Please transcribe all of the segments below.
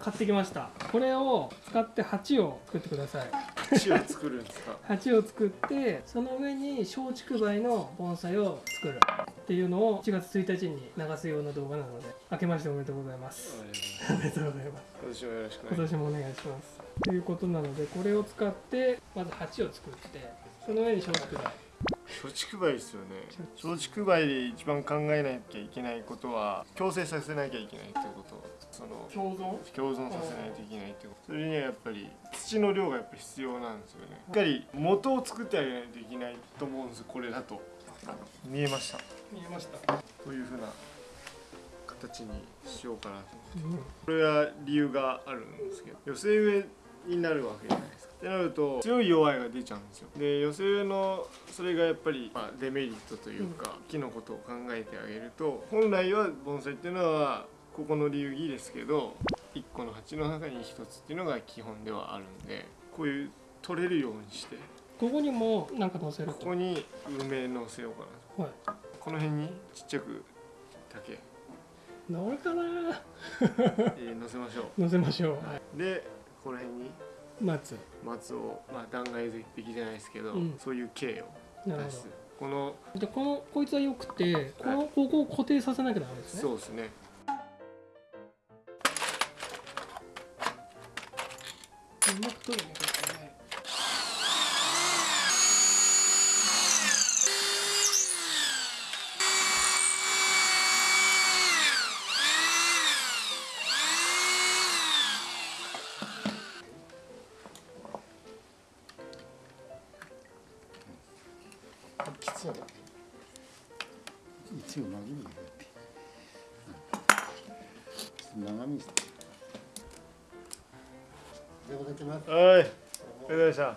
買ってきました。これを使って鉢を作ってください。鉢を作るんですか？鉢を作ってその上に松竹梅の盆栽を作る。っていうのを1月1日に流すような動画なので明けましておめでとうございます。おめでとうございます。今年もよろしくお今願いし年もお願いします。ということなのでこれを使ってまず鉢を作ってその上に松竹梅。ます松竹梅ですよね。松竹梅。で一番考えなきゃいけないことは共生させなきゃいけないってことその共存？共存させないといけないってこと。それにはやっぱり土の量がやっぱ必要なんですよね。しっかり元を作ってあげないといけないと思うんですこれだと。見えました？見えました、こういうふうな形にしようかなとうん。これは理由があるんですけど寄せ植えになるわけじゃないですか。ってなると強い弱いが出ちゃうんですよ。で寄せ植えのそれがやっぱり、まあ、デメリットというか、木のことを考えてあげると本来は盆栽っていうのはここの流儀ですけど1個の鉢の中に1つっていうのが基本ではあるんでこういう取れるようにして。ここにもなんか乗せること。こに梅のせようかなはい。とこの辺にちっちゃく竹、乗るかな。えー乗せましょ乗せましょう、はい、うでこの辺に松。松を、まあ、断崖絶壁じゃないですけど、うん。そういう形をなるほ出すこのどでこのこいつはよくてこの、ここを固定させなきゃダメですね。そうですねだ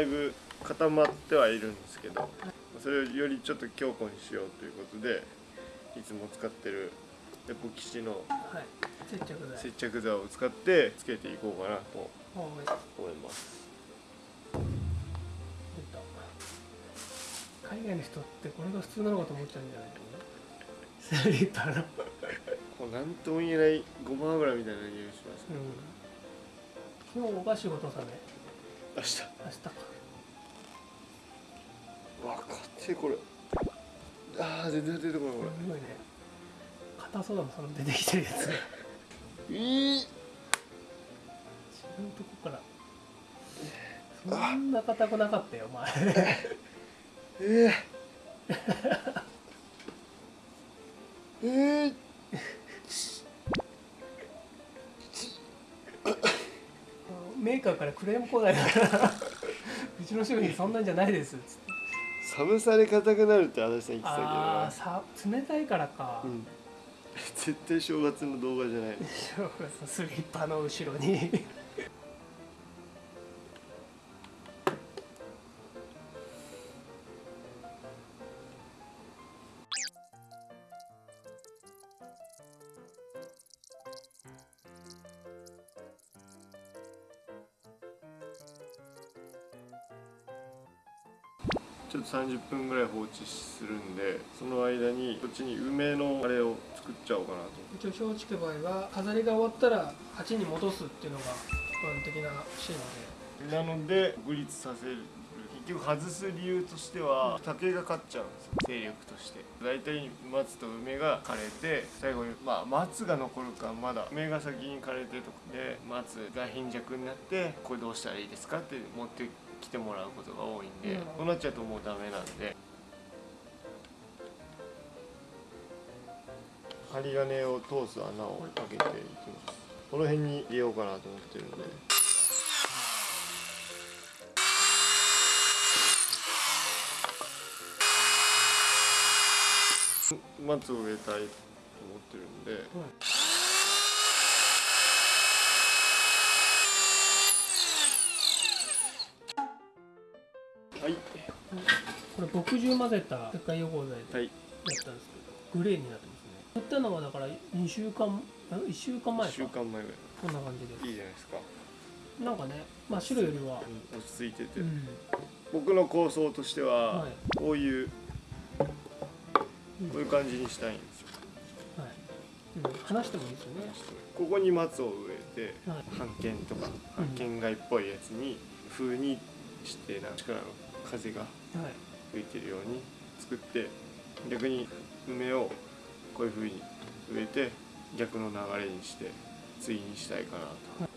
いぶ固まってはいるんですけどそれをよりちょっと強固にしようということでいつも使ってるエポキシのはい。接着剤。接着剤を使ってつけていこうかなとはい思います。海外の人ってこれが普通なのかと思っちゃうんじゃないかなスリッパの？こうなんとも言えないごま油みたいな匂いします。うん。今日が仕事さね明日。明日か。うわかってこれ。あー全然出てこないこすごいね硬そうだもんその出てきてるやつ。が違うれいいとこから。そんな硬くなかったよお前。えー、えー、メー。カー。からクレー。ム来ないからうちの商品そんなんじゃないですっつって寒さで硬くなるって足立さん言ってたけどああ冷たいからか、うん絶対正月の動画じゃない。正月のスリッパの後ろに。ちょっと30分ぐらい放置するんでその間にこっちに梅のあれを作っちゃおうかなと。一応松竹梅は飾りが終わったら鉢に戻すっていうのが一般的なシーンで。なので独立させる。結局外す理由としては竹が勝っちゃうんですよ勢力として。大体松と梅が枯れて最後にまあ松が残るかまだ梅が先に枯れてとかで松が貧弱になってこれどうしたらいいですかって持ってきてもらうことが多いんでうん。そうなっちゃうともうダメなんで。針金を通す穴を開けていきます。この辺に入れようかなと思ってるんで。松を植えたいと思ってるんで。はい墨汁混ぜた石灰汚剤ではい。やったんですけどグレーになってますね。塗ったのはだから2週間ん1週間前1か週間前ぐらい。こんな感じでいいじゃないですか、なんかねまあ白よりは。うん落ち着いてて、うん。僕の構想としては、はい。こういうこういう感じにしたいんですよ。はい、うん、話してもいいですよね。ここに松を植えてはい。とか半剣街っぽいやつに風にしてなんか力の風がはい吹いてるように作って逆に梅をこういうふうに植えて逆の流れにして対にしたいかなと。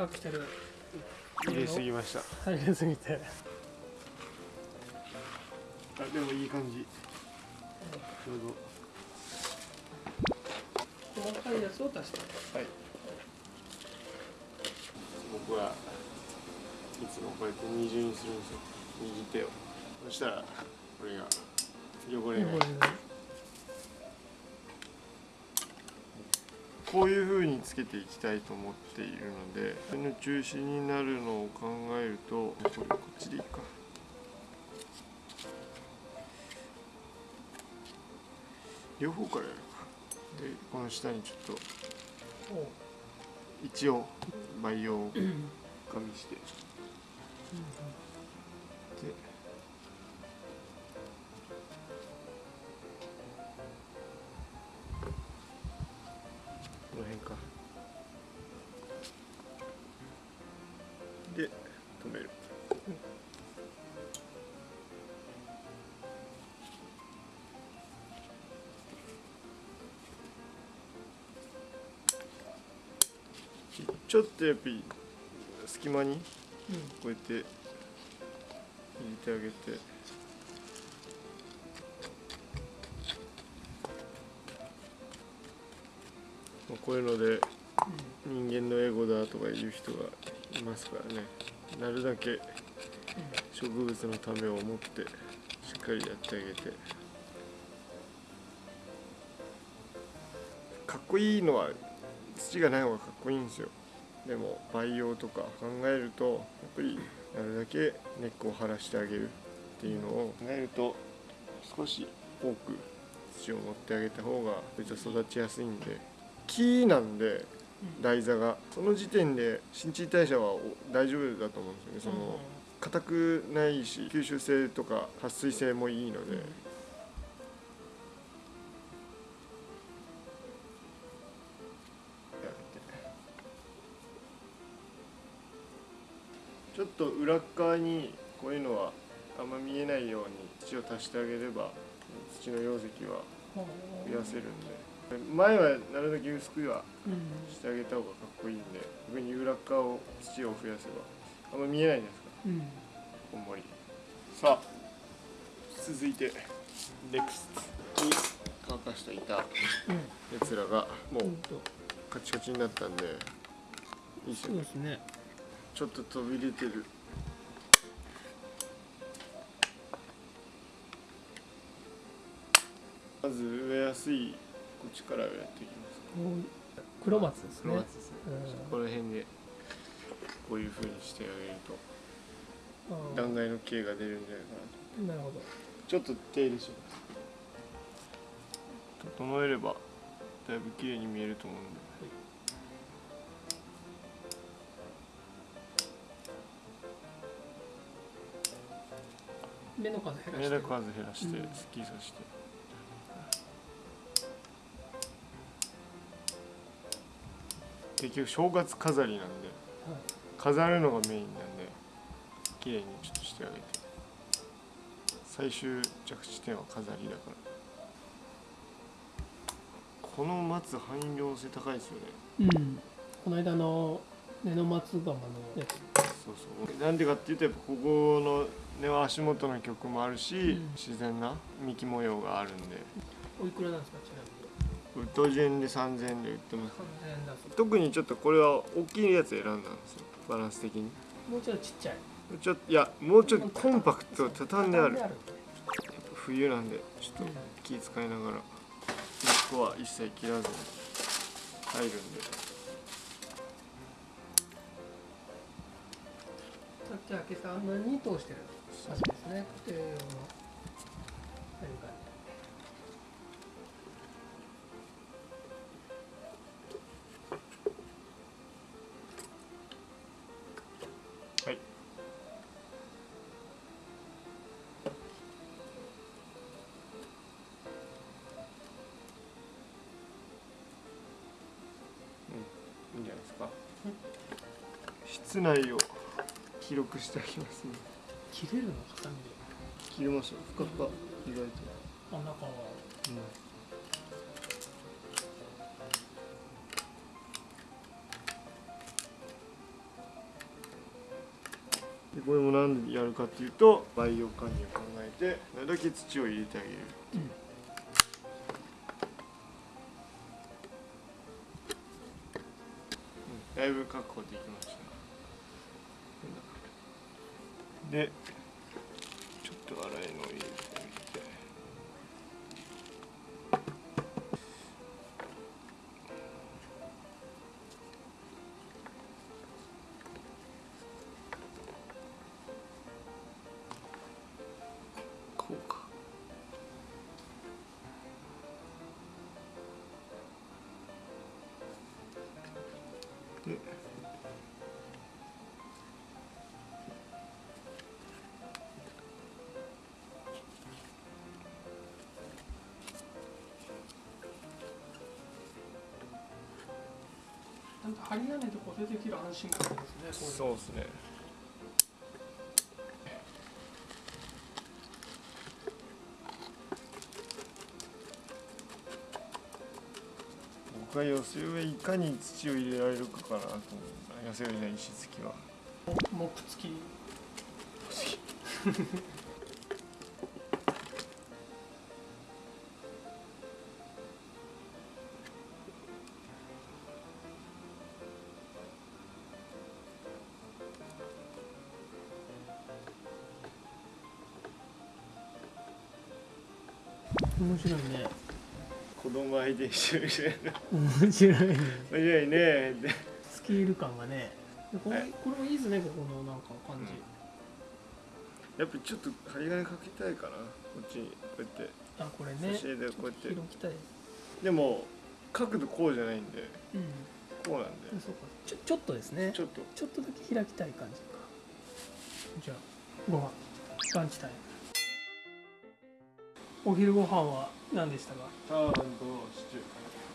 戸土を柔らかくしてる入れすぎました。入れすぎてあでもいい感じ。ちょう細かいやつを足してど。はい。僕はいつもこうやって二重にするんですよ。右手を。そしたらこれが汚れない。汚こういう風につけていきたいと思っているのでその中心になるのを考えるとこれこっちでいいか。両方からやるか。でこの下にちょっと一応培養を加味して。でで止める。ちょっとやっぱり隙間にうん。こうやって入れてあげて。まあこういうので人間のエゴだとか言う人がいますからね。なるだけ植物のためを思ってしっかりやってあげて。かっこいいのは土がない方がかっこいいんですよ。でも培養とか考えるとやっぱりなるだけ根っこを張らしてあげるっていうのを考えると少し多く土を持ってあげた方が別に育ちやすいんで。木なんで台座が。その時点で新陳代謝はお大丈夫だと思うんですよね。その硬くないし吸収性とか撥水性もいいので、ちょっと裏っ側にこういうのはあんま見えないように土を足してあげれば土の容積は増やせるんで前はなるだけ薄くはうん。してあげた方がかっこいいんで逆に裏っ側を土を増やせばあんま見えないじゃないですか。うん。こんもり。さあ続いてネクストに乾かした板。やうん。つらがもううん。カチカチになったんでいいですね。ちょっと飛び出てる。まず植えやすいこっちからやっていきますこう黒松ですね。黒松ですね。うん。この辺でこういう風にしてあげると断崖の径が出るんじゃないかなと。なるほど。ちょっと手入れします。整えればだいぶ綺麗に見えると思うんで、目の数減らして。目の数減らしてうんスッキリさせて、結局正月飾りなんではい飾るのがメインなんで綺麗にちょっとしてあげて。最終着地点は飾りだから。この松汎用性高いですよね。うん。この間の根の松釜のやつ。そうそう。なんでかっていうとやっぱここの根は足元の曲もあるし、うん。自然な幹模様があるんで。おいくらなんですかちなみにウッド順で3000円で売ってます3000円だ。そう特にちょっとこれは大きいやつ選んだんですよ。バランス的に。もうちょっとちっちゃい。ちょっといやもうちょっとコンパクト畳んである。畳んである。冬なんでちょっうんと気使いながら。根っこは一切切らずに。入るんで。さっき開けた穴に通してる。感じですね。家庭用の室内を広くしてあげますね。切れるのハサミで切れますよ。ふかふか。意外と。あ中はでこれもなんでやるかっていうと培養管理を考えてなるだけ土を入れてあげる。うん。だいぶ確保できましたでんか針金と固定できる安心感ですね。そうですね。僕は寄せ植えいかに土を入れられるかかなと思う。寄せ植えじゃない石突きは。木付き 面白いね。子供相手にしてるみたいな。面白いね。面白いね。スケール感がね。でこれはいこれもいいですねここのなんか感じ、やっぱちょっと針金かけたいかな。こっちにこうやって。あこれね。でこうやって。広きたいでも角度こうじゃないんで。うん。こうなんで。そうか。ちょちょっとですね。ちょっと。ちょっとだけ開きたい感じか。じゃあご飯。ランチタイムお昼ご飯は何でしたか？チャーハンとシチュー。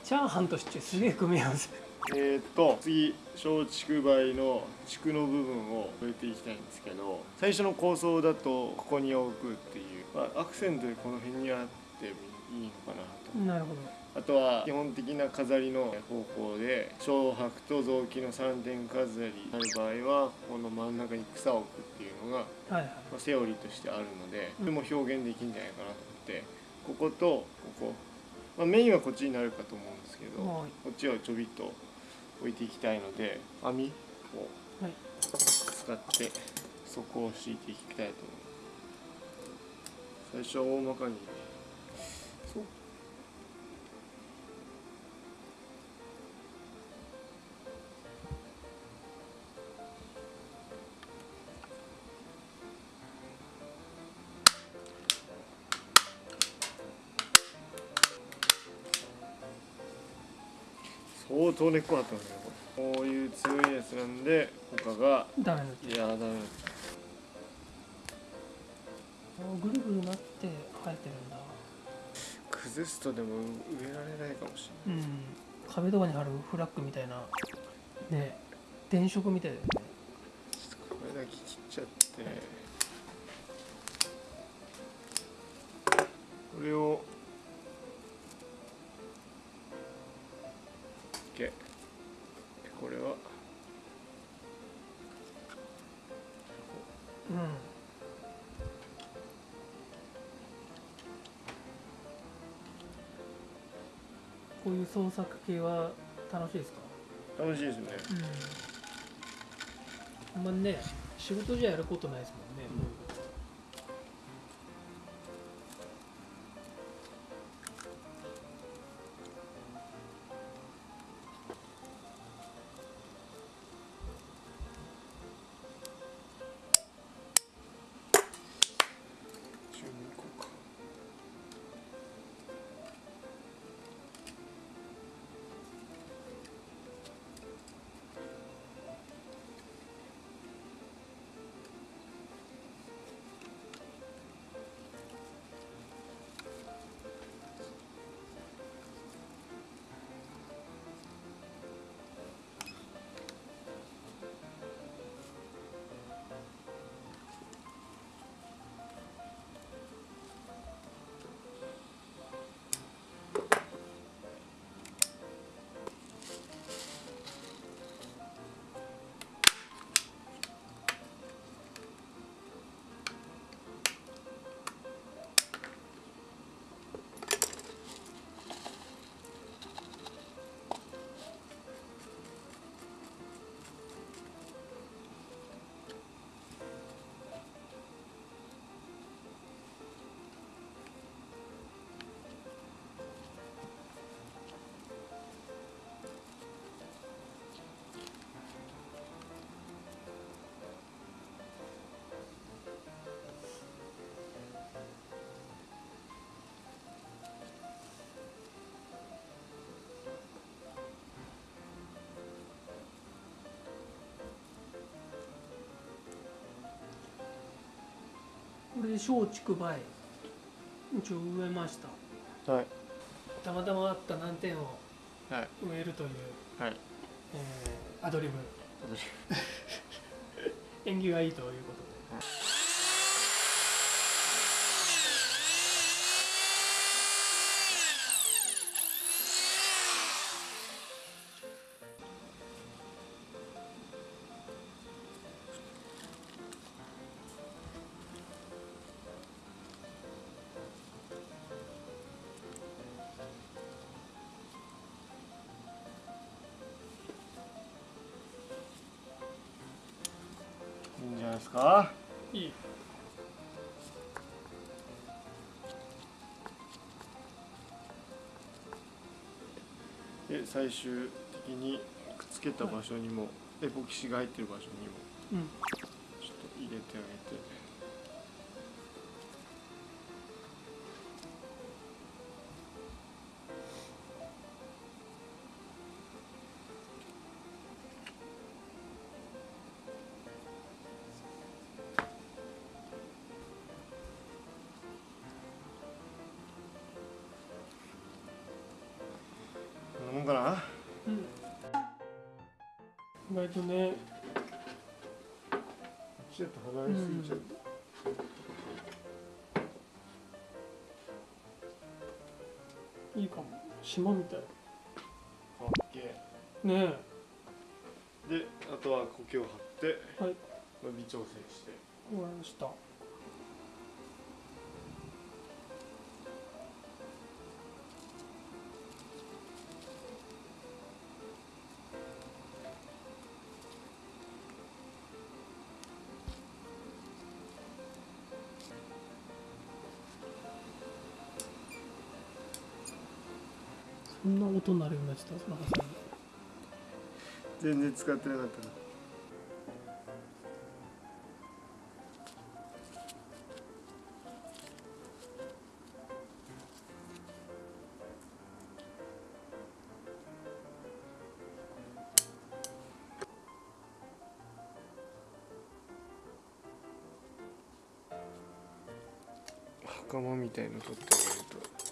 チャーハンとシチュー。すげえ組み合わせえー、っと次松竹梅の竹の部分を植えていきたいんですけど最初の構想だとここに置くっていう、まあ、アクセントでこの辺にあっていいのかなと。なるほど。あとは基本的な飾りの方法で小白と雑木の3点飾りになる場合はこの真ん中に草を置くっていうのが、はいはい。まあ、セオリーとしてあるのでうん。それも表現できるんじゃないかなと。思ってこことここ、まあ、メインはこっちになるかと思うんですけど、はい。こっちをちょびっと置いていきたいので網をはい。使って底を敷いていきたいと思う。最初は大まかに相当根っこあったんですねこういう強いやつなんで他がダメだいやダメだぐるぐるなって生えてるんだ。崩すとでも植えられないかもしうん。壁とかに貼るフラッグみたいな。ね。電飾みたいだよね。れないちょっとこれだけ切っちゃって。これを OK でこれは。うん。こういう創作系は楽しいですか？楽しいですね。うん。あんまね仕事じゃやることないですもんね、こう。いこれで松竹梅。一応植えました。はい。たまたまあった難点をはい。植えるという、はい。えーアドリブ。私 縁起がいいということで最終的にくっつけた場所にも、エポキシが入ってる場所にもうん。ちょっと入れてあげてんかな。うん。意外とね。ちょっと離れすぎちゃった、いいかも。島みたい。かっけねえ。であとは苔を張って。えはい。伸び調整して。終わりましたそんな音鳴るようになってた中さ全然使ってなかったな。袴みたいの取ってあげると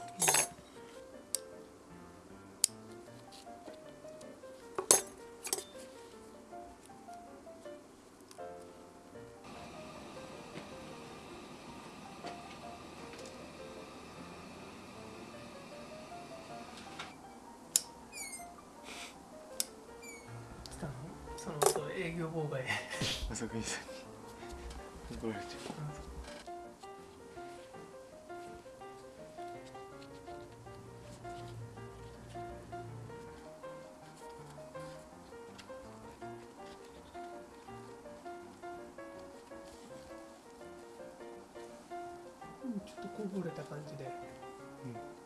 方がええ朝倉さ怒られちょっとこぼれた感じで、うん。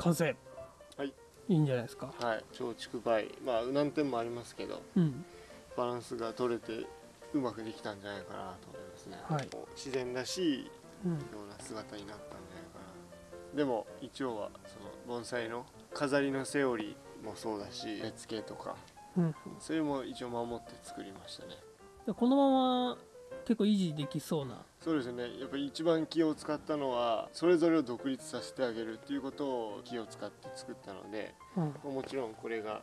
完成はい。いいんじゃないですか。はい。松竹梅。まあ難点もありますけどうん。バランスが取れてうまくできたんじゃないかなと思いますね、はい。自然らしいうん。ような姿になったんじゃないかな。でも一応はその盆栽の飾りのセオリーもそうだし絵付けとか。うん。それも一応守って作りましたね。でこのまま結構維持できそうな。そうですね。やっぱり一番気を使ったのはそれぞれを独立させてあげるっていうことを気を使って作ったのでうん。もちろんこれが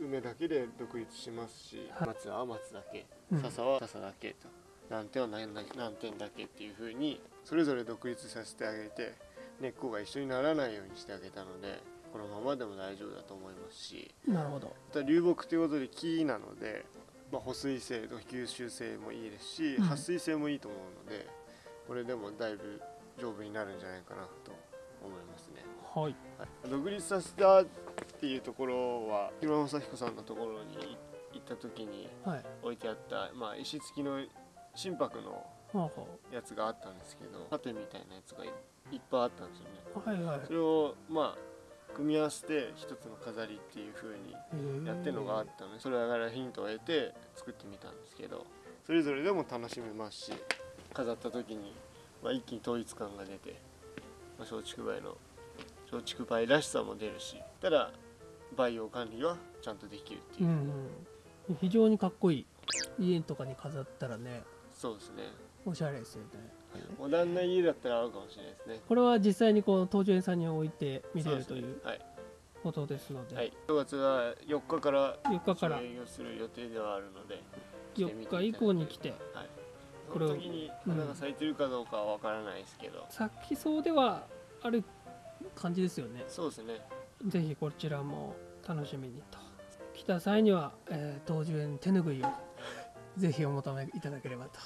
梅だけで独立しますし、はい。松は松だけうん。笹は笹だけと難点は何だ何点だけっていう風にそれぞれ独立させてあげて根っこが一緒にならないようにしてあげたのでこのままでも大丈夫だと思いますし。なるほど。流木ということで木なので、まあ、保水性と吸収性もいいですしうん撥水性もいいと思うのでこれでもだいぶ丈夫になるんじゃないかなと思いますね。はい。はい、独立させたっていうところは広正彦さんのところに行った時にはい。置いてあった、まあ、石付きの心拍のやつがあったんですけど盾みたいなやつがいいっぱいあったんですよね。うはいはい。それをまあ組み合わせて一つの飾りっていう風にやってるのがあったのでそれからヒントを得て作ってみたんですけどそれぞれでも楽しめますし飾った時に、まあ、一気に統一感が出て、まあ、松竹梅の松竹梅らしさも出るしただ培養管理はちゃんとできるっていう。う、んうん。非常にかっこいい。家とかに飾ったらねそうですね。おしゃれですよねモダンな家だったら合うかもしれないですね。これは実際にこう東樹園さんに置いて見れるというはい、ことですので、はい、5月は4日から4日から。営業する予定ではあるので来て。みて4日以降に来てはい。これをこの時に花が咲いてるかどうかは分からないですけど、咲きそうではある感じですよね。そうですね。ぜひこちらも楽しみにと。来た際には、えー、東樹園手ぬぐいをぜひお求めいただければと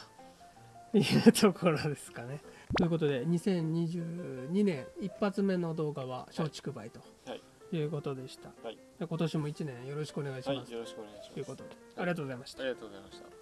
いうところですかね。ということで2022年一発目の動画は松竹梅とはい。いうことでした、はい。今年も1年よろしくお願いしはいます、よろしくお願いします。ということで。ありがとうございました。ありがとうございました